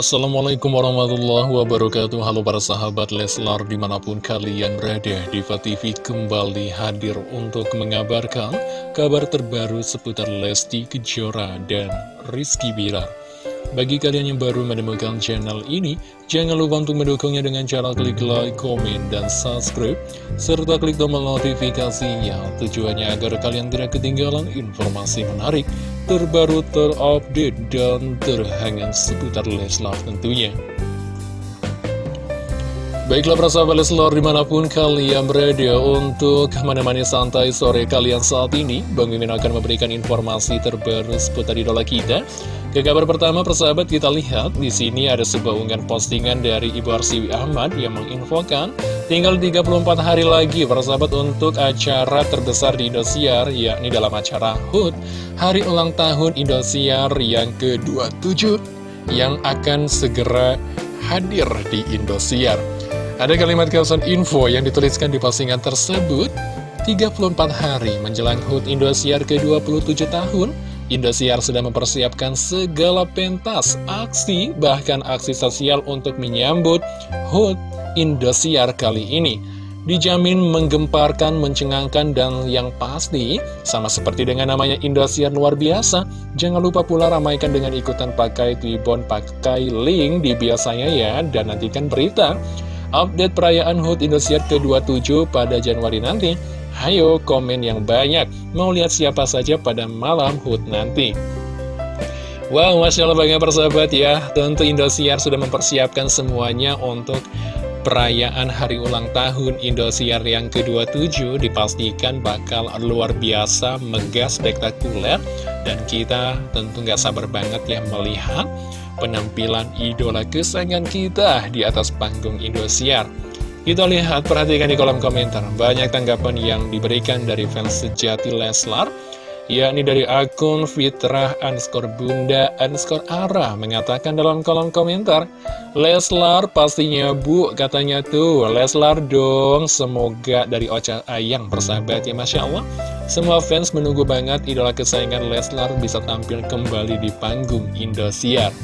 Assalamualaikum warahmatullahi wabarakatuh. Halo para sahabat Leslar di mana pun kalian berada Diva TV kembali hadir untuk mengabarkan kabar terbaru seputar Lesti Kejora dan Rizky Bilar bagi kalian yang baru menemukan channel ini, jangan lupa untuk mendukungnya dengan cara klik like, komen, dan subscribe, serta klik tombol notifikasinya. Tujuannya agar kalian tidak ketinggalan informasi menarik, terbaru, terupdate, dan terhangat seputar Leslar tentunya. Baiklah para sahabat Leslar di mana pun kalian berada untuk menemani santai sore kalian saat ini Bang Mimin akan memberikan informasi terbaru seputar idola kita ke kabar pertama, persahabat, kita lihat di sini ada sebuah unggahan postingan dari Ibu Arsiwi Ahmad yang menginfokan tinggal 34 hari lagi, persahabat, untuk acara terbesar di Indosiar, yakni dalam acara HUT, Hari Ulang Tahun Indosiar yang ke-27, yang akan segera hadir di Indosiar. Ada kalimat caption info yang dituliskan di postingan tersebut, 34 hari menjelang HUT Indosiar ke-27 tahun, Indosiar sudah mempersiapkan segala pentas, aksi, bahkan aksi sosial untuk menyambut HUT Indosiar kali ini. Dijamin menggemparkan, mencengangkan, dan yang pasti, sama seperti dengan namanya Indosiar luar biasa, jangan lupa pula ramaikan dengan ikutan pakai Twibbon, pakai link di biasanya ya, dan nantikan berita update perayaan HUT Indosiar ke-27 pada Januari nanti. Hayo komen yang banyak, mau lihat siapa saja pada malam HUT nanti. Wow, Masya Allah banyak persahabat ya, tentu Indosiar sudah mempersiapkan semuanya untuk perayaan hari ulang tahun Indosiar yang ke-27 dipastikan bakal luar biasa, megah, spektakuler dan kita tentu nggak sabar banget ya melihat penampilan idola kesayangan kita di atas panggung Indosiar. Kita lihat, perhatikan di kolom komentar. Banyak tanggapan yang diberikan dari fans sejati Leslar, yakni dari akun fitrah underscore bunda underscore ara mengatakan dalam kolom komentar, Leslar pastinya bu, katanya tuh, Leslar dong, semoga dari Ocha Ayang persahabat ya Masya Allah. Semua fans menunggu banget idola kesayangan Leslar bisa tampil kembali di panggung Indosiar.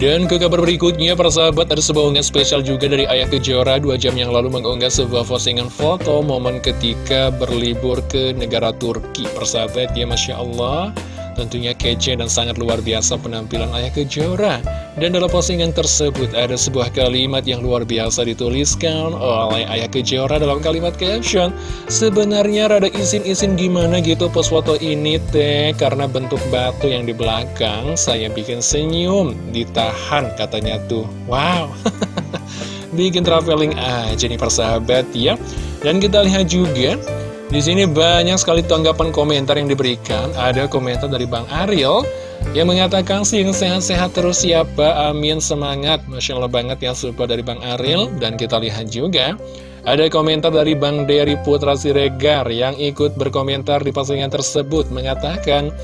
Dan ke kabar berikutnya, para sahabat, ada sebuah unggahan spesial juga dari Ayah Kejora dua jam yang lalu mengunggah sebuah postingan foto momen ketika berlibur ke negara Turki. Persahabat, ya Masya Allah, tentunya kece dan sangat luar biasa penampilan Ayah Kejora. Dan dalam postingan tersebut ada sebuah kalimat yang luar biasa dituliskan oleh Ayah Kejora dalam kalimat caption. Sebenarnya rada izin-izin gimana gitu pos foto ini teh? Karena bentuk batu yang di belakang saya bikin senyum. Ditahan katanya tuh. Wow. Bikin traveling aja nih persahabat ya. Dan kita lihat juga di sini banyak sekali tanggapan komentar yang diberikan. Ada komentar dari Bang Ariel yang mengatakan sih sehat-sehat terus ya, amin. Semangat. Masya Allah banget ya support dari Bang Aril Dan kita lihat juga ada komentar dari Bang Dery Putra Siregar yang ikut berkomentar di postingan tersebut. Mengatakan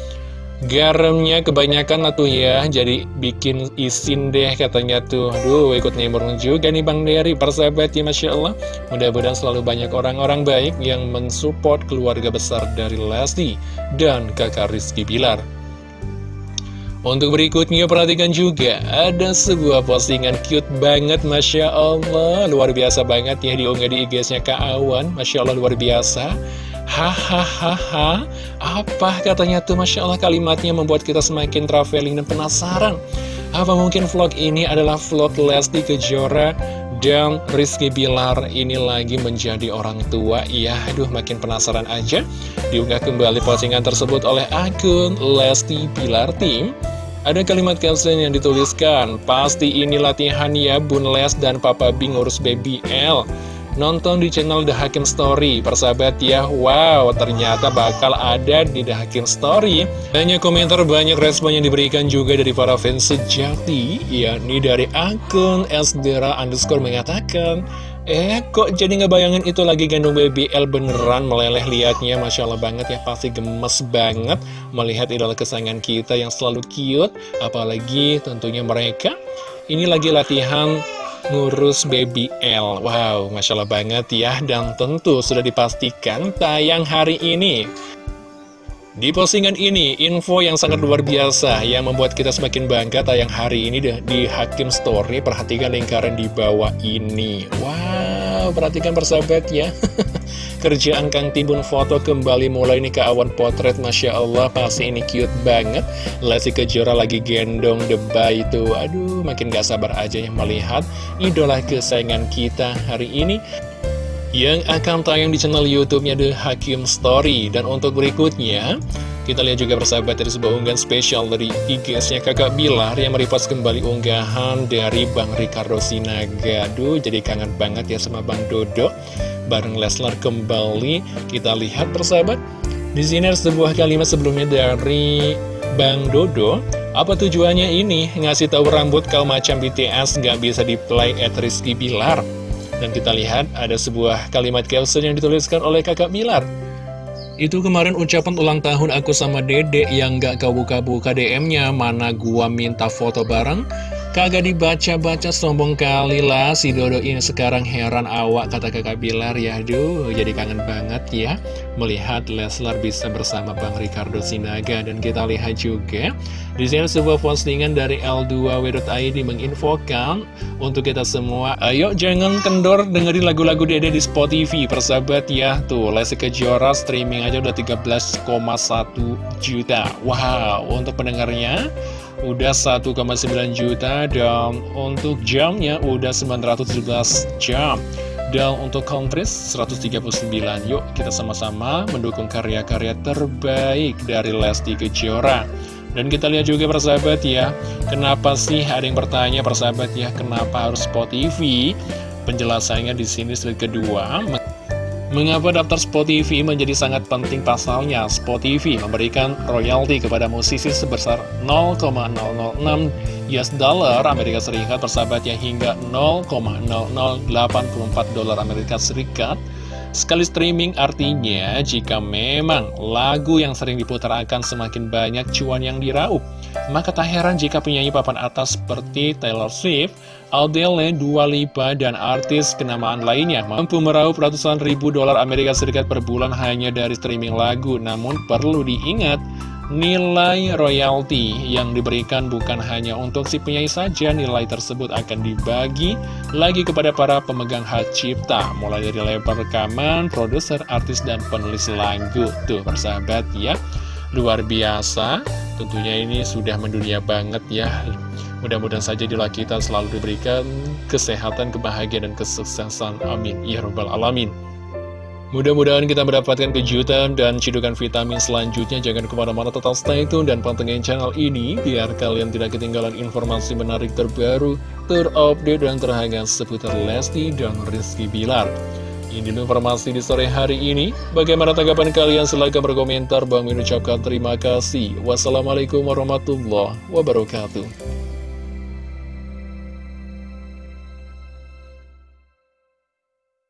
Garamnya kebanyakan lah tuh ya Jadi bikin isin deh katanya tuh. Aduh ikut nimbrung juga nih Bang Dery Persahabat ya Masya Allah. Mudah-mudahan selalu banyak orang-orang baik Yang mensupport keluarga besar dari Lesti Dan kakak Rizky Bilar. Untuk berikutnya perhatikan juga ada sebuah postingan cute banget Masya Allah. Luar biasa banget ya diunggah di IG-nya Kak Awan. Masya Allah luar biasa Hahaha Apa katanya tuh? Masya Allah kalimatnya membuat kita semakin traveling dan penasaran. Apa mungkin vlog ini adalah vlog Lesti Kejora dan Rizky Bilar ini lagi menjadi orang tua? Ya aduh makin penasaran aja. Diunggah kembali postingan tersebut oleh akun Lesti Bilar Team. Ada kalimat caption yang dituliskan, pasti ini latihan ya Bun Les dan Papa B ngurus baby L. Nonton di channel The Hakim Story, persahabat ya, wow ternyata bakal ada di The Hakim Story. Banyak komentar, banyak respon yang diberikan juga dari para fans sejati, yakni dari akun Esdera underscore mengatakan, Eh, kok jadi ngebayangin itu lagi gendong BBL beneran meleleh liatnya? Masya Allah banget ya, pasti gemes banget melihat idola kesayangan kita yang selalu cute. Apalagi tentunya mereka. Ini lagi latihan ngurus BBL Wow, Masya Allah banget ya Dan tentu sudah dipastikan tayang hari ini Di postingan ini, info yang sangat luar biasa yang membuat kita semakin bangga tayang hari ini di Hakim Story. Perhatikan lingkaran di bawah ini. Wow, perhatikan persahabat ya. Kerjaan Kang Timbun foto kembali mulai nih ke awan potret. Masya Allah, pasti ini cute banget. Lesti Kejora lagi gendong debay itu. Aduh, makin gak sabar aja yang melihat idola kesayangan kita hari ini yang akan tayang di channel YouTube-nya The Hakim Story. Dan untuk berikutnya, kita lihat juga bersahabat dari sebuah unggahan spesial dari IG-nya kakak Bilar yang meripas kembali unggahan dari Bang Ricardo Sinaga. Aduh, jadi kangen banget ya sama Bang Dodo. Bareng Leslar kembali, kita lihat bersahabat. Di sini ada sebuah kalimat sebelumnya dari Bang Dodo. Apa tujuannya ini? Ngasih tahu rambut kau macam BTS nggak bisa di-play at Rizky Bilar. Dan kita lihat ada sebuah kalimat caption yang dituliskan oleh kakak Bilar. Itu kemarin ucapan ulang tahun aku sama dede yang gak kau buka-buka DM-nya, mana gua minta foto bareng, Kagak dibaca-baca sombong kali lah si Dodo ini. Sekarang heran awak kata kakak Bilar. Ya Aduh jadi kangen banget ya melihat Leslar bisa bersama Bang Ricardo Sinaga. Dan kita lihat juga di sini sebuah postingan dari L2W.id menginfokan untuk kita semua. Ayo jangan kendor dengerin lagu-lagu Dede di Spotify persahabat ya. Tuh Lesti Kejora streaming aja udah 13,1 juta. Wow untuk pendengarnya udah 1,9 juta dan untuk jamnya udah 917 jam. Dan untuk countries 139 yuk kita sama-sama mendukung karya-karya terbaik dari Lesti Kejora. Dan kita lihat juga persahabat ya. Kenapa sih ada yang bertanya persahabat ya? Kenapa harus Spotify penjelasannya di sini slide kedua Mengapa daftar Spotify menjadi sangat penting pasalnya? Spotify memberikan royalti kepada musisi sebesar 0,006 US dollar Amerika Serikat persahabatnya hingga 0,0084 dolar Amerika Serikat Sekali streaming artinya jika memang lagu yang sering diputar akan semakin banyak cuan yang diraup, maka tak heran jika penyanyi papan atas seperti Taylor Swift, Adele, Dua Lipa, dan artis kenamaan lainnya mampu meraup ratusan ribu dolar Amerika Serikat per bulan hanya dari streaming lagu. Namun perlu diingat, Nilai royalti yang diberikan bukan hanya untuk si penyanyi saja, nilai tersebut akan dibagi lagi kepada para pemegang hak cipta, mulai dari lebar rekaman, produser, artis, dan penulis lagu. Tuh, persahabat ya, luar biasa. Tentunya ini sudah mendunia banget ya. Mudah-mudahan saja di kita selalu diberikan kesehatan, kebahagiaan, dan kesuksesan. Amin. Ya Rabbal Alamin. Mudah-mudahan kita mendapatkan kejutan dan cidukan vitamin selanjutnya. Jangan ke mana-mana total stay tune dan pantengin channel ini biar kalian tidak ketinggalan informasi menarik terbaru, terupdate, dan terhangat seputar Lesti dan Rizky Bilar. Ini informasi di sore hari ini. Bagaimana tanggapan kalian? Silahkan berkomentar. Bang ucapkan terima kasih. Wassalamualaikum warahmatullahi wabarakatuh.